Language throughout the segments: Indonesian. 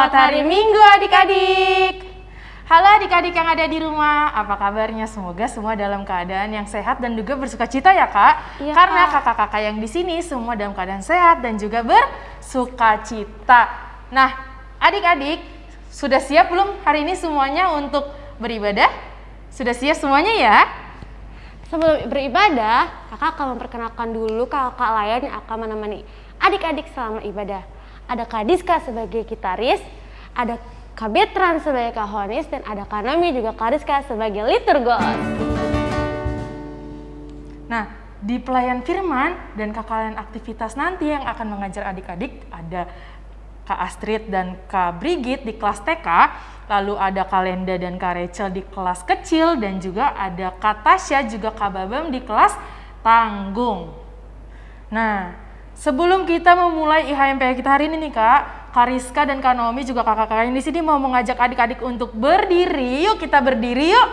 Selamat hari Minggu adik-adik. Halo adik-adik yang ada di rumah, apa kabarnya? Semoga semua dalam keadaan yang sehat dan juga bersuka cita ya kak. Iya, Karena Kak. kakak-kakak yang di sini semua dalam keadaan sehat dan juga bersuka cita. Nah, adik-adik sudah siap belum hari ini semuanya untuk beribadah? Sudah siap semuanya ya? Sebelum beribadah, kakak akan memperkenalkan dulu kakak layan yang akan menemani adik-adik selama ibadah. Ada Kak Diska sebagai gitaris, ada Kak Betran sebagai kahonis, dan ada Kak Nami juga Kak Rizka sebagai liturgos. Nah, di pelayan firman dan kakak lain aktivitas nanti yang akan mengajar adik-adik ada Kak Astrid dan Kak Brigit di kelas TK, lalu ada Kak Lenda dan Kak Rachel di kelas kecil dan juga ada Kak Tasya juga Kak Babam di kelas tanggung. Nah, sebelum kita memulai IHMPH kita hari ini nih Kak, Kak Rizka dan Kak Naomi juga kakak-kakak yang di sini mau mengajak adik-adik untuk berdiri. Yuk kita berdiri yuk.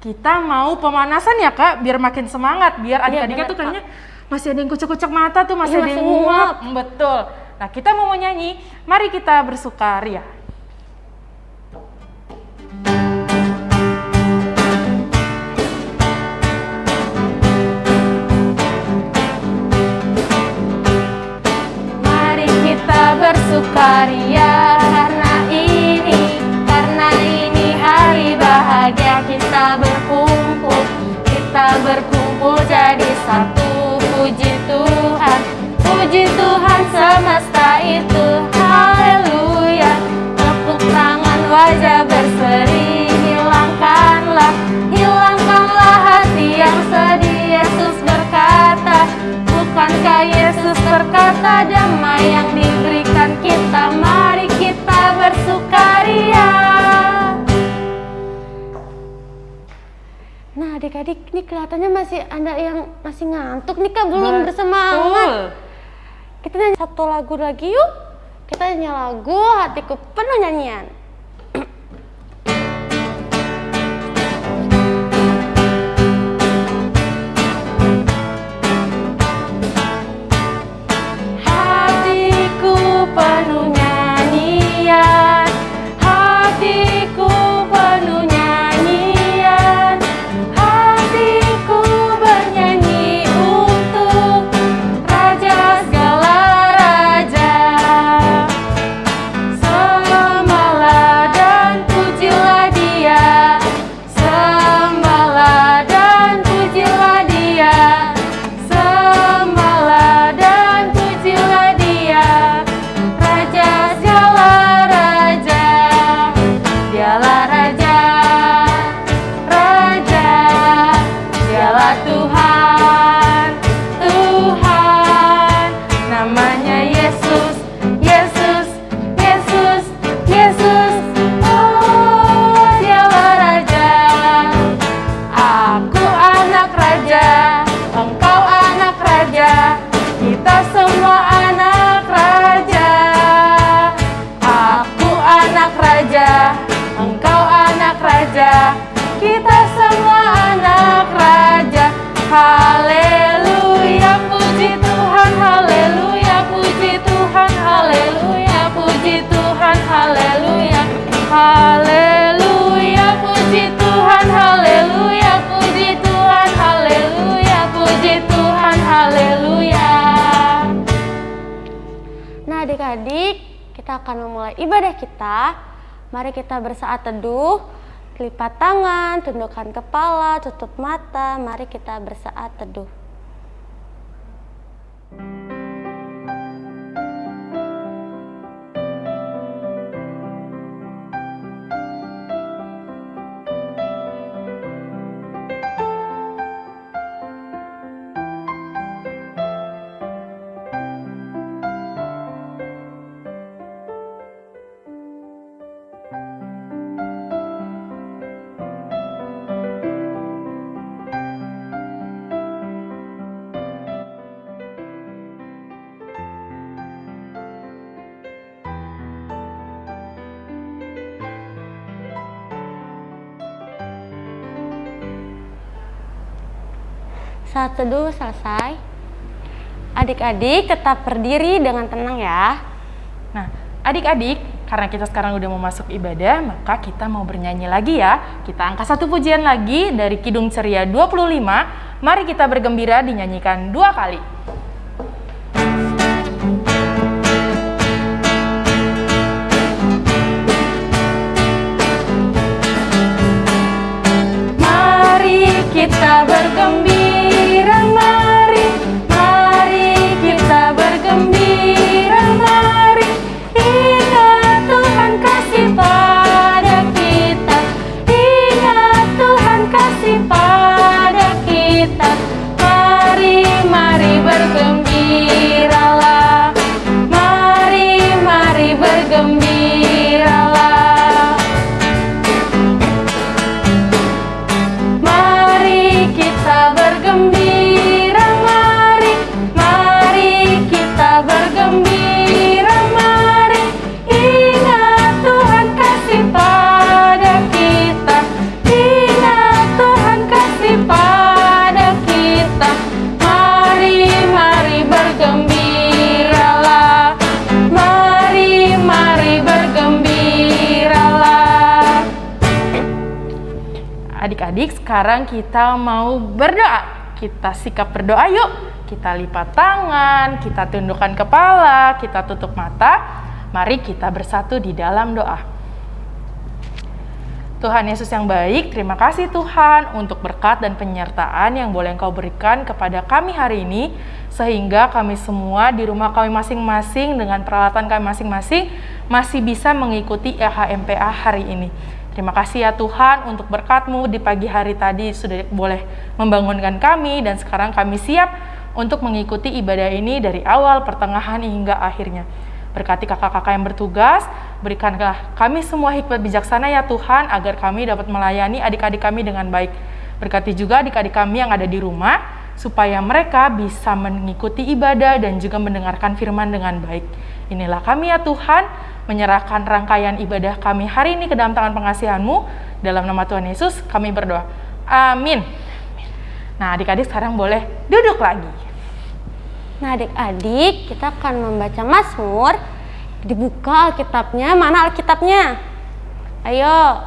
Kita mau pemanasan ya kak, biar makin semangat, biar adik-adiknya benar, tuh kayaknya masih ada yang kucek-kucek mata tuh, masih Iya, ada yang nguap. Betul. Nah kita mau nyanyi, mari kita bersukaria. Mari bersukaria karena ini, karena ini hari bahagia kita berkumpul, kita berkumpul jadi satu. Puji Tuhan, puji Tuhan semesta itu, haleluya. Tepuk tangan wajah berseri, hilangkanlah, hilangkanlah hati yang sedih. Yesus berkata, Bukankah Yesus berkata damai yang Adik-adik ini kelihatannya masih ada yang masih ngantuk nih kak. Belum bersemangat. Betul. Kita nyanyi satu lagu lagi yuk. Kita nyanyi lagu hatiku penuh nyanyian raja, kita semua anak raja. Haleluya, puji Tuhan, haleluya, puji Tuhan, haleluya, puji Tuhan, haleluya. Haleluya, puji Tuhan, haleluya, puji Tuhan, haleluya, puji Tuhan, haleluya. Nah adik-adik, kita akan memulai ibadah kita. Mari kita bersaat teduh, lipat tangan, tundukkan kepala, tutup mata. Mari kita bersaat teduh. Saat teduh selesai. Adik-adik tetap berdiri dengan tenang ya. Nah, adik-adik, karena kita sekarang udah mau masuk ibadah, maka kita mau bernyanyi lagi ya. Kita angkat satu pujian lagi dari Kidung Ceria 25. Mari kita bergembira dinyanyikan dua kali. Kita mau berdoa. Kita sikap berdoa yuk. Kita lipat tangan, kita tundukkan kepala, kita tutup mata. Mari kita bersatu di dalam doa. Tuhan Yesus yang baik, terima kasih Tuhan untuk berkat dan penyertaan yang boleh Engkau berikan kepada kami hari ini, sehingga kami semua di rumah kami masing-masing dengan peralatan kami masing-masing masih bisa mengikuti EHMPA hari ini. Terima kasih ya Tuhan untuk berkat-Mu di pagi hari tadi sudah boleh membangunkan kami dan sekarang kami siap untuk mengikuti ibadah ini dari awal, pertengahan hingga akhirnya. Berkati kakak-kakak yang bertugas, berikanlah kami semua hikmat bijaksana ya Tuhan, agar kami dapat melayani adik-adik kami dengan baik. Berkati juga adik-adik kami yang ada di rumah, supaya mereka bisa mengikuti ibadah dan juga mendengarkan firman dengan baik. Inilah kami ya Tuhan, menyerahkan rangkaian ibadah kami hari ini ke dalam tangan pengasihan-Mu. Dalam nama Tuhan Yesus kami berdoa. Amin. Nah adik-adik sekarang boleh duduk lagi. Nah adik-adik kita akan membaca Mazmur. Dibuka Alkitabnya, mana Alkitabnya? Ayo.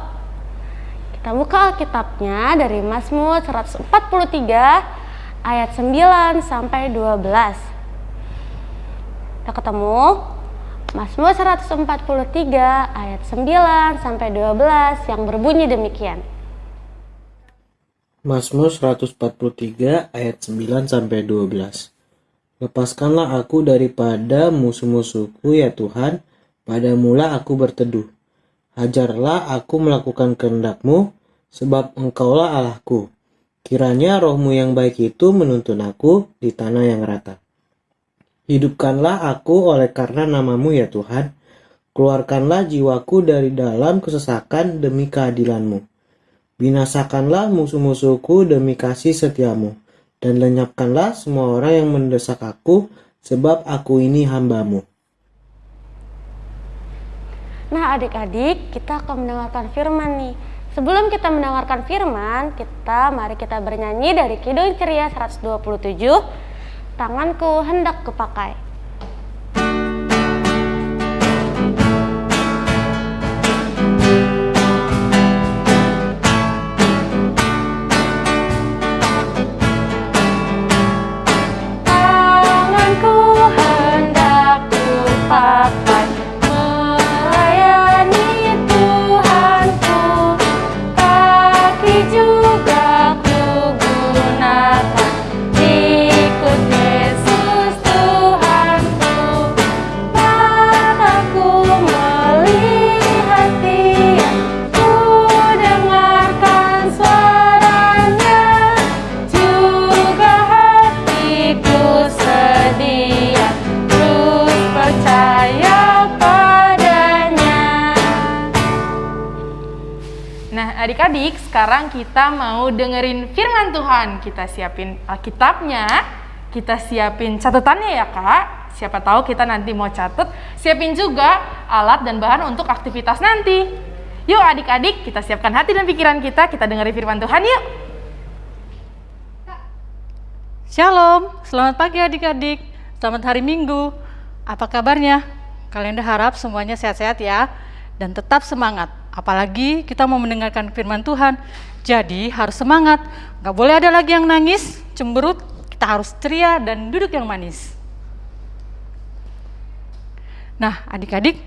Kita buka Alkitabnya dari Mazmur 143 ayat 9 sampai 12. Kita ketemu? Mazmur 143 ayat 9 sampai 12 yang berbunyi demikian. Mazmur 143 ayat 9 sampai 12. Lepaskanlah aku daripada musuh-musuhku ya Tuhan, padamulah aku berteduh. Hajarlah aku melakukan kehendakmu, sebab engkaulah Allahku. Kiranya rohmu yang baik itu menuntun aku di tanah yang rata. Hidupkanlah aku oleh karena namamu ya Tuhan. Keluarkanlah jiwaku dari dalam kesesakan demi keadilanmu. Binasakanlah musuh-musuhku demi kasih setiamu. Dan lenyapkanlah semua orang yang mendesak aku, sebab aku ini hambamu. Nah adik-adik kita akan mendengarkan firman nih. Sebelum kita mendengarkan firman, kita mari kita bernyanyi dari Kidung Ceria 127, Tanganku hendak kupakai. Adik-adik, sekarang kita mau dengerin firman Tuhan. Kita siapin Alkitabnya, kita siapin catatannya ya, Kak. Siapa tahu kita nanti mau catat, siapin juga alat dan bahan untuk aktivitas nanti. Yuk adik-adik, kita siapkan hati dan pikiran kita, kita dengerin firman Tuhan yuk. Shalom, selamat pagi adik-adik. Selamat hari Minggu. Apa kabarnya? Kalian harap semuanya sehat-sehat ya dan tetap semangat. Apalagi kita mau mendengarkan firman Tuhan. Jadi harus semangat. Gak boleh ada lagi yang nangis, cemberut. Kita harus ceria dan duduk yang manis. Nah, adik-adik,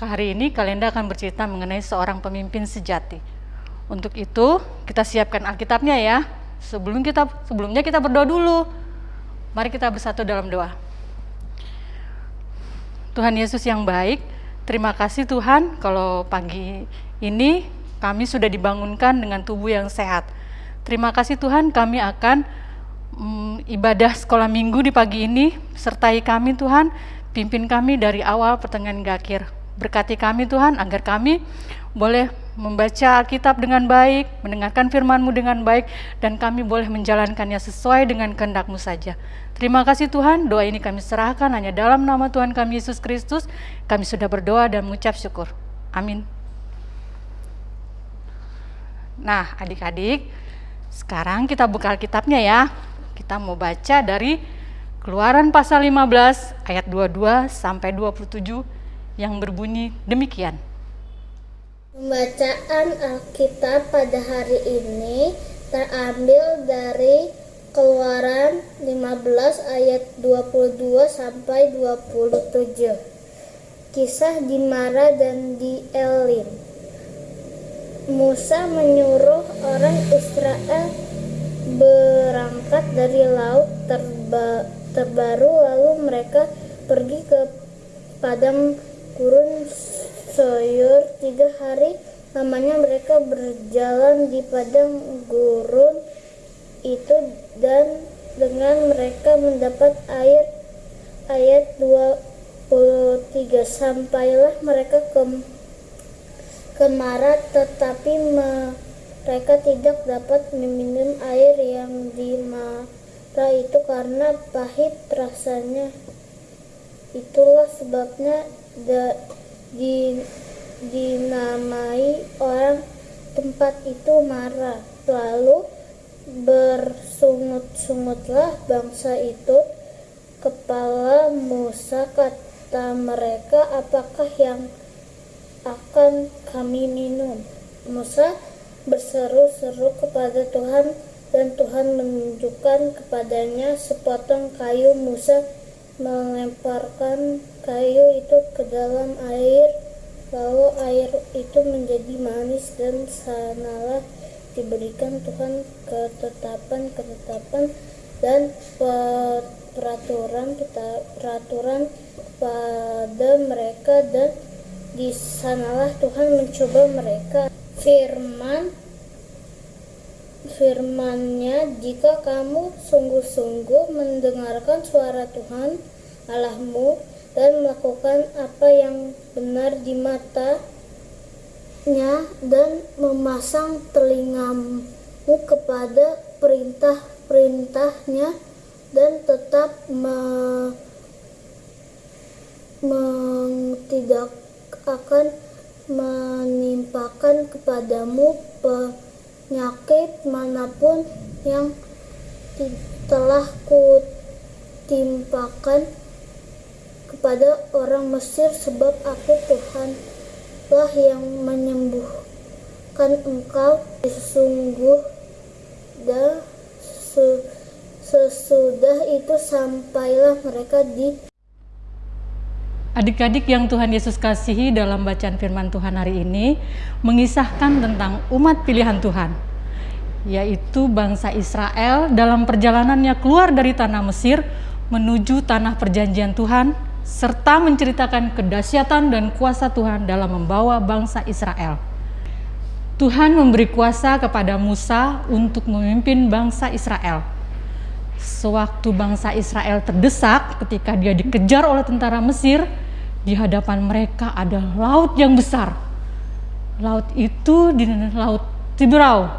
hari ini kalian akan bercerita mengenai seorang pemimpin sejati. Untuk itu, kita siapkan Alkitabnya ya. Sebelum kita sebelumnya kita berdoa dulu. Mari kita bersatu dalam doa. Tuhan Yesus yang baik, terima kasih Tuhan kalau pagi ini kami sudah dibangunkan dengan tubuh yang sehat. Terima kasih Tuhan kami akan mm, ibadah sekolah minggu di pagi ini, sertai kami Tuhan, pimpin kami dari awal pertengahan akhir. Berkati kami Tuhan agar kami boleh membaca Alkitab dengan baik, mendengarkan firman-Mu dengan baik, dan kami boleh menjalankannya sesuai dengan kehendak-Mu saja. Terima kasih Tuhan, doa ini kami serahkan hanya dalam nama Tuhan kami Yesus Kristus. Kami sudah berdoa dan mengucap syukur. Amin. Nah, adik-adik, sekarang kita buka Alkitabnya ya. Kita mau baca dari Keluaran pasal 15 ayat 22 sampai 27 yang berbunyi demikian. Pembacaan Alkitab pada hari ini terambil dari Keluaran 15 ayat 22 sampai 27. Kisah di Mara dan di Elim. Musa menyuruh orang Israel berangkat dari laut terba terbaru lalu mereka pergi ke padang gurun Soyur tiga hari. Lamanya mereka berjalan di padang gurun itu dan dengan mereka mendapat air ayat 23 sampailah mereka ke kemarat tetapi mereka tidak dapat meminum air yang di mara itu karena pahit rasanya. Itulah sebabnya da, dinamai orang tempat itu marah. Lalu bersungut-sungutlah bangsa itu. Kepala Musa kata mereka apakah yang akan kami minum? Musa berseru-seru kepada Tuhan dan Tuhan menunjukkan kepadanya sepotong kayu. Musa melemparkan kayu itu ke dalam air lalu air itu menjadi manis dan sanalah diberikan Tuhan ketetapan-ketetapan dan peraturan peraturan pada mereka dan di sanalah Tuhan mencoba mereka. Firman firmannya jika kamu sungguh-sungguh mendengarkan suara Tuhan Allahmu dan melakukan apa yang benar di matanya dan memasang telingamu kepada perintah-perintahnya dan tetap me, tidak akan menimpakan kepadamu penyakit mana pun yang telah kutimpakan kepada orang Mesir sebab aku Tuhan lah yang menyembuhkan engkau. Sesungguh dan sesudah itu sampailah mereka di Adik-adik yang Tuhan Yesus kasihi dalam bacaan firman Tuhan hari ini mengisahkan tentang umat pilihan Tuhan, yaitu bangsa Israel dalam perjalanannya keluar dari tanah Mesir menuju tanah perjanjian Tuhan, serta menceritakan kedahsyatan dan kuasa Tuhan dalam membawa bangsa Israel. Tuhan memberi kuasa kepada Musa untuk memimpin bangsa Israel. Sewaktu bangsa Israel terdesak ketika dia dikejar oleh tentara Mesir, di hadapan mereka ada laut yang besar. Laut itu di laut Tiberau.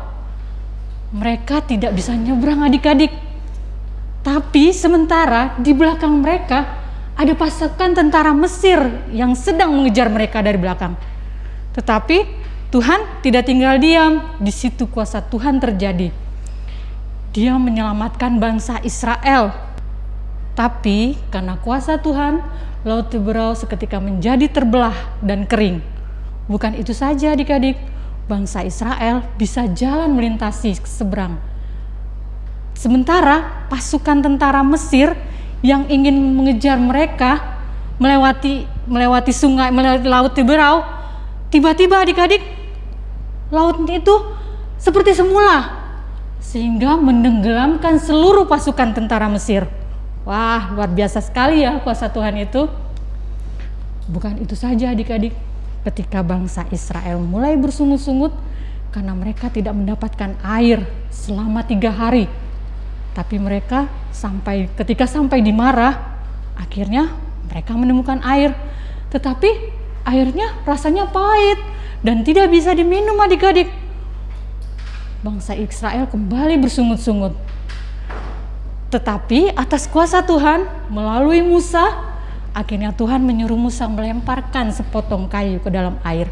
Mereka tidak bisa nyebrang adik-adik. Tapi sementara di belakang mereka ada pasukan tentara Mesir yang sedang mengejar mereka dari belakang. Tetapi Tuhan tidak tinggal diam, di situ kuasa Tuhan terjadi. Dia menyelamatkan bangsa Israel Tapi karena kuasa Tuhan, Laut Tiberau seketika menjadi terbelah dan kering. Bukan itu saja adik-adik, bangsa Israel bisa jalan melintasi seberang. Sementara pasukan tentara Mesir yang ingin mengejar mereka melewati melewati sungai melewati laut Tiberau, tiba-tiba adik-adik laut itu seperti semula sehingga menenggelamkan seluruh pasukan tentara Mesir. Wah, luar biasa sekali ya kuasa Tuhan itu. Bukan itu saja adik-adik, ketika bangsa Israel mulai bersungut-sungut karena mereka tidak mendapatkan air selama tiga hari. Tapi mereka sampai ketika sampai di Marah, akhirnya mereka menemukan air. Tetapi airnya rasanya pahit dan tidak bisa diminum adik-adik. Bangsa Israel kembali bersungut-sungut. Tetapi atas kuasa Tuhan melalui Musa, akhirnya Tuhan menyuruh Musa melemparkan sepotong kayu ke dalam air.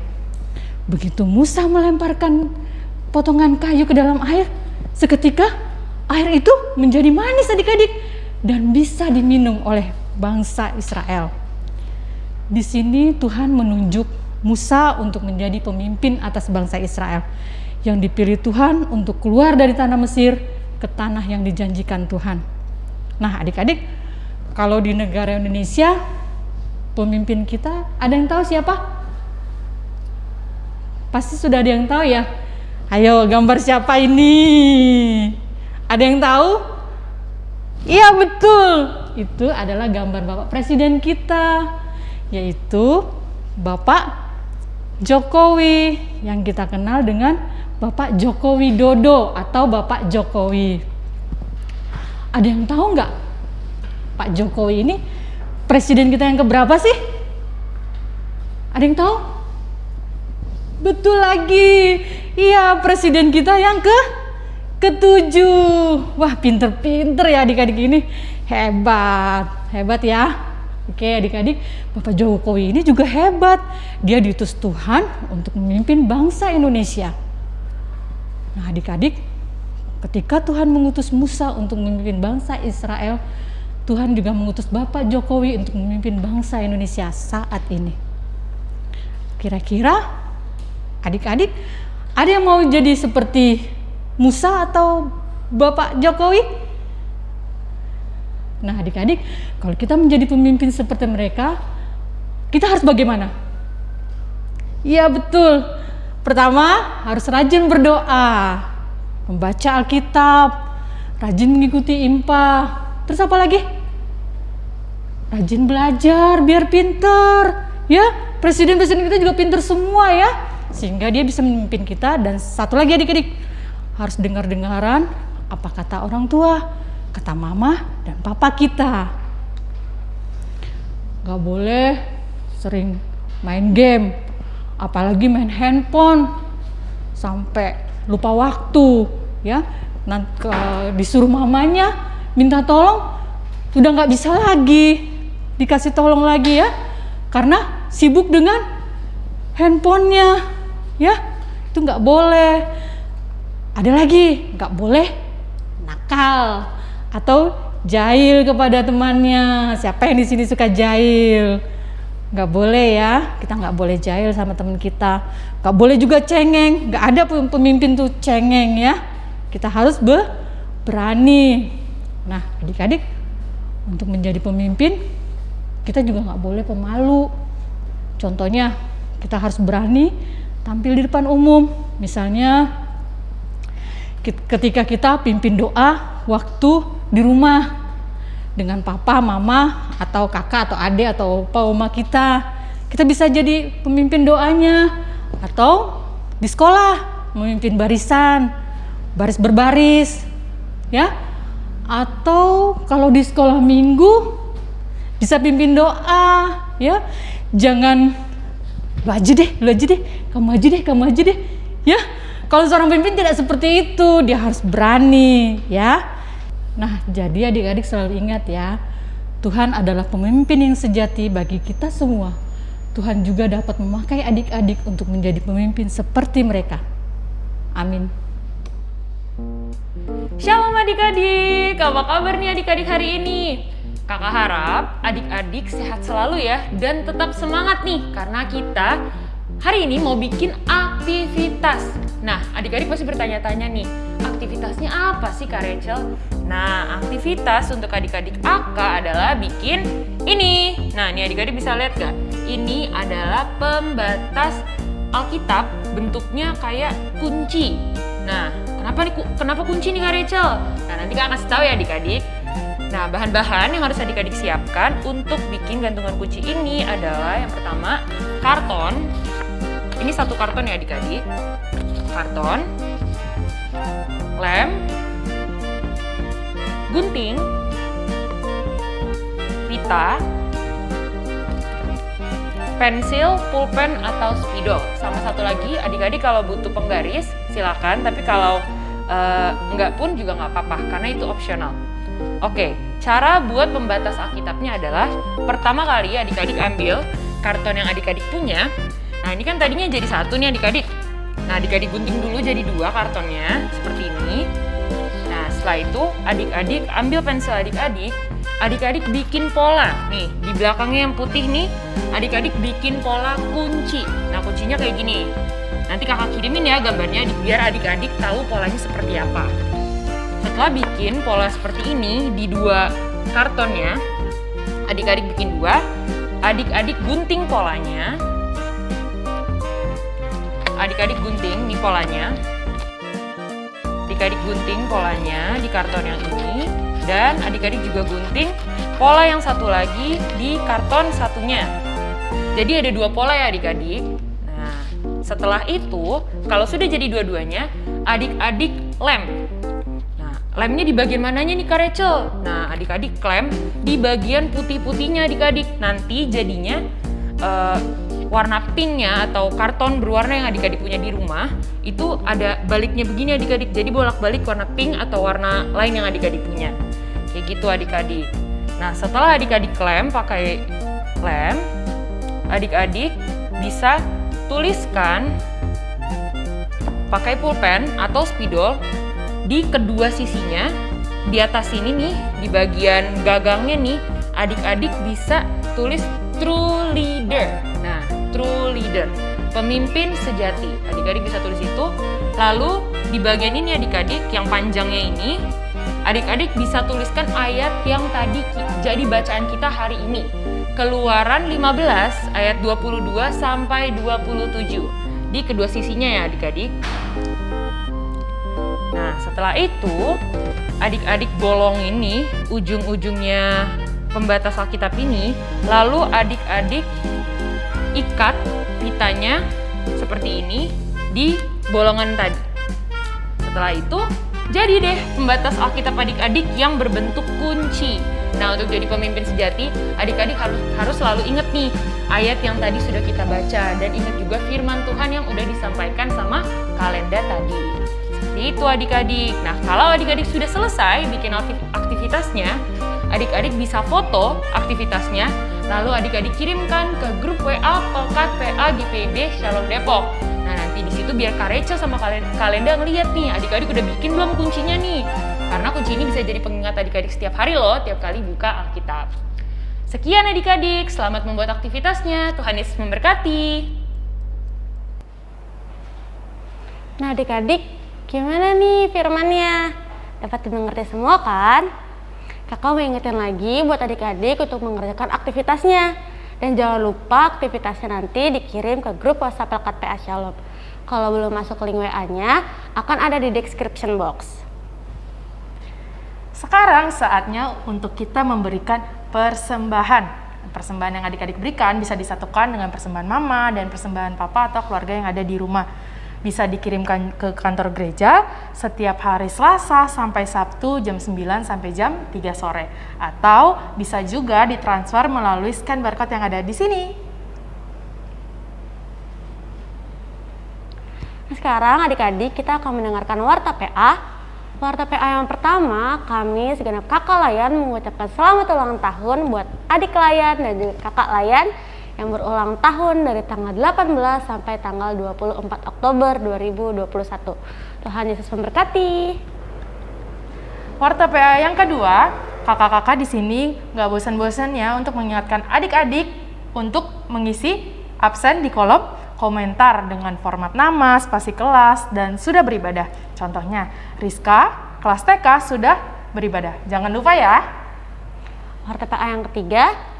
Begitu Musa melemparkan potongan kayu ke dalam air, seketika air itu menjadi manis adik-adik dan bisa diminum oleh bangsa Israel. Di sini Tuhan menunjuk Musa untuk menjadi pemimpin atas bangsa Israel yang dipilih Tuhan untuk keluar dari tanah Mesir ke tanah yang dijanjikan Tuhan. Nah, adik-adik, kalau di negara Indonesia, pemimpin kita ada yang tahu siapa? Pasti sudah ada yang tahu ya. Ayo, gambar siapa ini? Ada yang tahu? Iya, betul. Itu adalah gambar Bapak Presiden kita, yaitu Bapak Jokowi yang kita kenal dengan Bapak Joko Widodo atau Bapak Jokowi. Ada yang tahu nggak Pak Jokowi ini presiden kita yang keberapa sih? Ada yang tahu? Betul lagi, iya presiden kita yang ke ketujuh. Wah pinter-pinter ya adik-adik ini, hebat, hebat ya. Oke adik-adik, Bapak Jokowi ini juga hebat. Dia diutus Tuhan untuk memimpin bangsa Indonesia. Nah adik-adik, ketika Tuhan mengutus Musa untuk memimpin bangsa Israel, Tuhan juga mengutus Bapak Jokowi untuk memimpin bangsa Indonesia saat ini. Kira-kira adik-adik ada yang mau jadi seperti Musa atau Bapak Jokowi? Nah adik-adik, kalau kita menjadi pemimpin seperti mereka, kita harus bagaimana? Iya betul, Pertama, harus rajin berdoa, membaca Alkitab, rajin mengikuti IMPA. Terus apa lagi? Rajin belajar biar pinter. Ya, presiden-presiden kita juga pinter semua ya. Sehingga dia bisa memimpin kita dan satu lagi adik-adik, harus dengar-dengaran apa kata orang tua, kata mama dan papa kita. Gak boleh sering main game, apalagi main handphone sampai lupa waktu ya. Nanti disuruh mamanya minta tolong sudah nggak bisa lagi dikasih tolong lagi ya. Karena sibuk dengan handphonenya ya. Itu nggak boleh ada lagi. Nggak boleh nakal atau jahil kepada temannya. Siapa yang di sini suka jahil? Nggak boleh ya. Kita nggak boleh jahil sama teman kita. Nggak boleh juga cengeng. Nggak ada pemimpin tuh cengeng ya. Kita harus be berani. Nah adik-adik untuk menjadi pemimpin kita juga nggak boleh pemalu. Contohnya kita harus berani tampil di depan umum. Misalnya ketika kita pimpin doa waktu di rumah dengan papa, mama, atau kakak, atau adik, atau opa, oma kita. Kita bisa jadi pemimpin doanya, atau di sekolah memimpin barisan, baris berbaris, ya. Atau kalau di sekolah minggu bisa pimpin doa, ya. Jangan lu aja deh, lu aja deh, kamu aja deh, kamu aja deh, ya. Kalau seorang pemimpin tidak seperti itu, dia harus berani, ya Nah, jadi adik-adik selalu ingat ya, Tuhan adalah pemimpin yang sejati bagi kita semua. Tuhan juga dapat memakai adik-adik untuk menjadi pemimpin seperti mereka. Amin. Shalom adik-adik, apa kabar nih adik-adik hari ini? Kakak harap adik-adik sehat selalu ya dan tetap semangat nih karena kita hari ini mau bikin aktivitas. Nah, adik-adik pasti bertanya-tanya nih, aktivitasnya apa sih Kak Rachel? Nah, aktivitas untuk adik-adik AK adalah bikin ini. Nah, ini adik-adik bisa lihat gak? Ini adalah pembatas Alkitab bentuknya kayak kunci. Nah, kenapa nih kenapa kunci nih Kak Rachel? Nah, nanti Kak kasih tahu ya adik-adik. Nah, bahan-bahan yang harus adik-adik siapkan untuk bikin gantungan kunci ini adalah yang pertama karton. Ini satu karton ya adik-adik. Karton, lem, gunting, pita, pensil, pulpen atau spidol. Sama satu lagi, adik-adik kalau butuh penggaris silakan, tapi kalau uh, enggak pun juga nggak apa-apa karena itu opsional. Oke, cara buat pembatas Alkitabnya adalah pertama kali adik-adik ambil karton yang adik-adik punya. Nah ini kan tadinya jadi satu nih adik-adik. Nah adik-adik gunting dulu jadi dua kartonnya seperti ini. Nah setelah itu adik-adik ambil pensil adik-adik, adik-adik bikin pola. Nih di belakangnya yang putih nih, adik-adik bikin pola kunci. Nah kuncinya kayak gini. Nanti kakak kirimin ya gambarnya biar adik-adik tahu polanya seperti apa. Setelah bikin pola seperti ini di dua kartonnya, adik-adik bikin dua, adik-adik gunting polanya, adik-adik gunting di polanya, adik-adik gunting polanya di karton yang ini, dan adik-adik juga gunting pola yang satu lagi di karton satunya. Jadi ada dua pola ya adik-adik. Nah, setelah itu, kalau sudah jadi dua-duanya, adik-adik lem Lemnya di bagian mananya nih Kak Rachel? Nah, adik-adik klem di bagian putih-putihnya adik-adik. Nanti jadinya uh, warna pinknya atau karton berwarna yang adik-adik punya di rumah itu ada baliknya begini adik-adik. Jadi bolak-balik warna pink atau warna lain yang adik-adik punya. Kayak gitu adik-adik. Nah, setelah adik-adik klem pakai lem, adik-adik bisa tuliskan pakai pulpen atau spidol di kedua sisinya di atas sini nih di bagian gagangnya nih adik-adik bisa tulis true leader true leader pemimpin sejati. Adik-adik bisa tulis itu. Lalu di bagian ini adik-adik yang panjangnya ini adik-adik bisa tuliskan ayat yang tadi jadi bacaan kita hari ini. Keluaran 15 ayat 22 sampai 27 di kedua sisinya ya adik-adik. Nah, setelah itu, adik-adik bolong ini, ujung-ujungnya pembatas Alkitab ini, lalu adik-adik ikat pitanya seperti ini di bolongan tadi. Setelah itu, jadi deh pembatas Alkitab adik-adik yang berbentuk kunci. Nah, untuk jadi pemimpin sejati, adik-adik harus harus selalu ingat nih ayat yang tadi sudah kita baca dan ingat juga firman Tuhan yang udah disampaikan sama kalenda tadi. Seperti itu adik-adik. Nah, kalau adik-adik sudah selesai bikin aktivitasnya, adik-adik bisa foto aktivitasnya, lalu adik-adik kirimkan ke grup WA Pelkat PA GPB Shalom Depok. Nah, nanti di situ biar Kak Rachel sama Kalenda ngeliat nih, adik-adik udah bikin belum kuncinya nih. Karena kunci ini bisa jadi pengingat adik-adik setiap hari loh, tiap kali buka Alkitab. Sekian adik-adik, selamat membuat aktivitasnya. Tuhan Yesus memberkati. Nah adik-adik, Gimana nih firmannya? Dapat dimengerti semua kan? Kakak mau ingetin lagi buat adik-adik untuk mengerjakan aktivitasnya. Dan jangan lupa aktivitasnya nanti dikirim ke grup WhatsApp Pelkat PA Shalom. Kalau belum masuk link WA-nya, akan ada di description box. Sekarang saatnya untuk kita memberikan persembahan. Persembahan yang adik-adik berikan bisa disatukan dengan persembahan mama dan persembahan papa atau keluarga yang ada di rumah bisa dikirimkan ke kantor gereja setiap hari Selasa sampai Sabtu jam 9 sampai jam 3 sore. Atau bisa juga ditransfer melalui scan barcode yang ada di sini. Sekarang adik-adik kita akan mendengarkan Warta PA. Warta PA yang pertama, kami segenap kakak layan mengucapkan selamat ulang tahun buat adik layan dan kakak layan yang berulang tahun dari tanggal 18 sampai tanggal 24 Oktober 2021. Tuhan Yesus memberkati. Warta PA yang kedua, kakak-kakak di sini nggak bosan-bosan ya untuk mengingatkan adik-adik untuk mengisi absen di kolom komentar dengan format nama, spasi kelas, dan sudah beribadah. Contohnya, Rizka, kelas TK sudah beribadah. Jangan lupa ya. RTPA yang ketiga,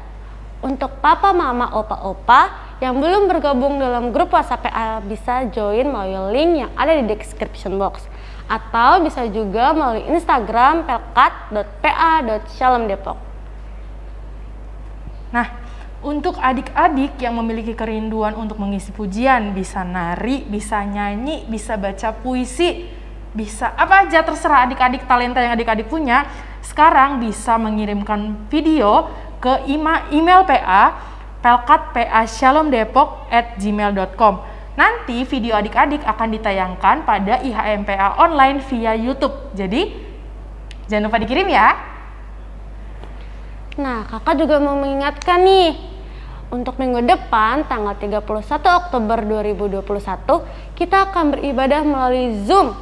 untuk papa, mama, opa, opa yang belum bergabung dalam grup WhatsApp PA bisa join melalui link yang ada di description box atau bisa juga melalui Instagram pelkat.pa.shalomdepok. Nah, untuk adik-adik yang memiliki kerinduan untuk mengisi pujian, bisa nari, bisa nyanyi, bisa baca puisi, bisa apa aja terserah adik-adik talenta yang adik-adik punya, sekarang bisa mengirimkan video ke email PA pelkatpa at gmail.com Nanti video adik-adik akan ditayangkan pada IHMPA online via YouTube. Jadi jangan lupa dikirim ya. Nah, kakak juga mau mengingatkan nih, untuk minggu depan tanggal 31 Oktober 2021 kita akan beribadah melalui Zoom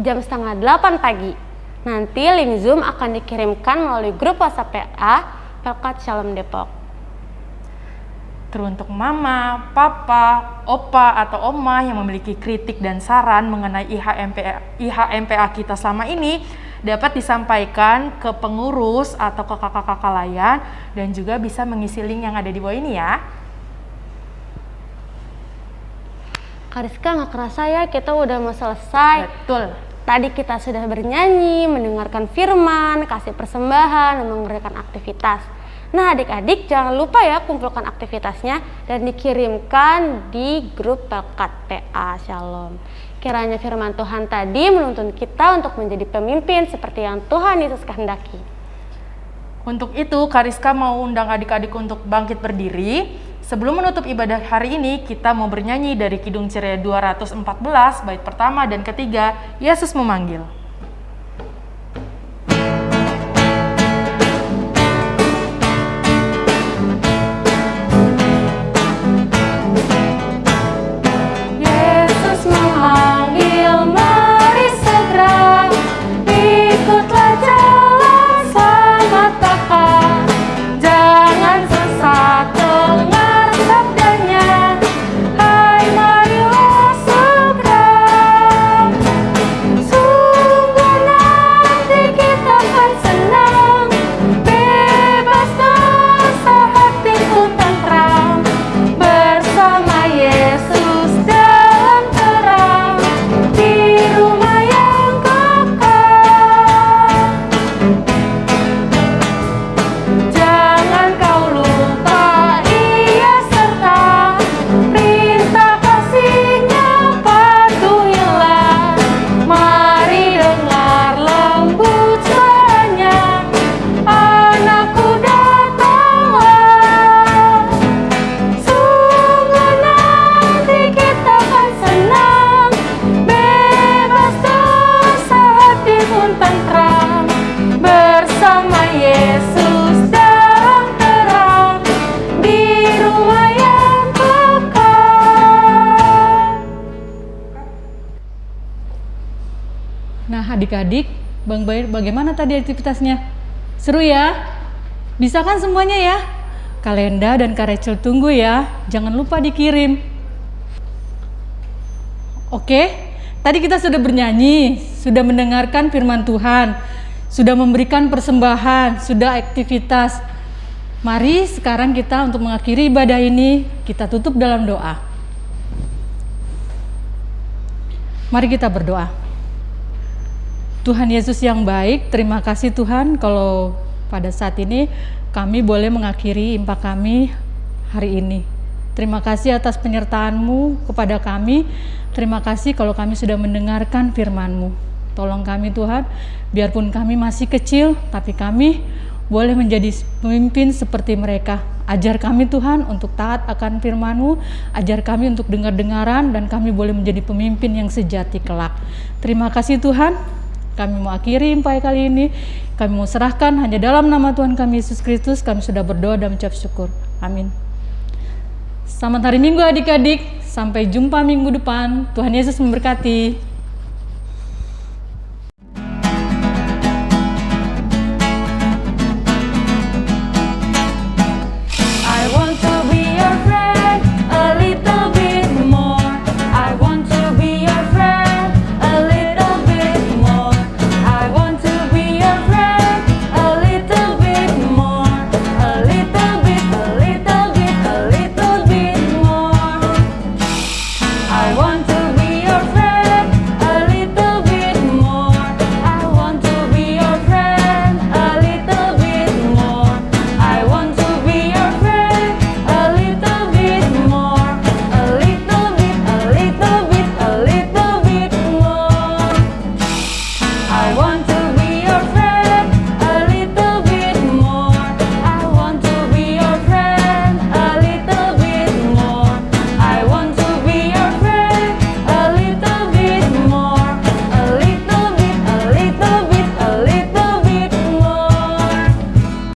jam setengah 8 pagi. Nanti link Zoom akan dikirimkan melalui grup WhatsApp PA Pelkat Shalom Depok teruntuk mama, papa, opa, atau oma yang memiliki kritik dan saran mengenai IHMPA, IHMPA kita selama ini dapat disampaikan ke pengurus atau ke kakak-kakak layan dan juga bisa mengisi link yang ada di bawah ini ya. Kariska nggak kerasa ya kita udah mau selesai. Betul. Tadi kita sudah bernyanyi, mendengarkan firman, kasih persembahan, dan memberikan aktivitas. Nah adik-adik jangan lupa ya kumpulkan aktivitasnya dan dikirimkan di grup Pelkat PA Shalom. Kiranya firman Tuhan tadi menuntun kita untuk menjadi pemimpin seperti yang Tuhan Yesus kehendaki. Untuk itu Kariska mau undang adik-adik untuk bangkit berdiri. Sebelum menutup ibadah hari ini, kita mau bernyanyi dari Kidung Ceria 214, bait pertama dan ketiga, Yesus memanggil. Bagaimana tadi aktivitasnya? Seru ya? Bisa kan semuanya ya? Kalenda dan Kak Rachel tunggu ya. Jangan lupa dikirim. Oke, tadi kita sudah bernyanyi, sudah mendengarkan firman Tuhan, sudah memberikan persembahan, sudah aktivitas. Mari sekarang kita untuk mengakhiri ibadah ini, kita tutup dalam doa. Mari kita berdoa. Tuhan Yesus yang baik, terima kasih Tuhan kalau pada saat ini kami boleh mengakhiri impak kami hari ini. Terima kasih atas penyertaan-Mu kepada kami. Terima kasih kalau kami sudah mendengarkan firman-Mu. Tolong kami Tuhan, biarpun kami masih kecil, tapi kami boleh menjadi pemimpin seperti mereka. Ajar kami Tuhan untuk taat akan firman-Mu, ajar kami untuk dengar-dengaran, dan kami boleh menjadi pemimpin yang sejati kelak. Terima kasih Tuhan, kami mau akhiri impai kali ini. Kami mau serahkan hanya dalam nama Tuhan kami Yesus Kristus. Kami sudah berdoa dan mengucap syukur. Amin. Selamat hari Minggu adik-adik. Sampai jumpa minggu depan. Tuhan Yesus memberkati.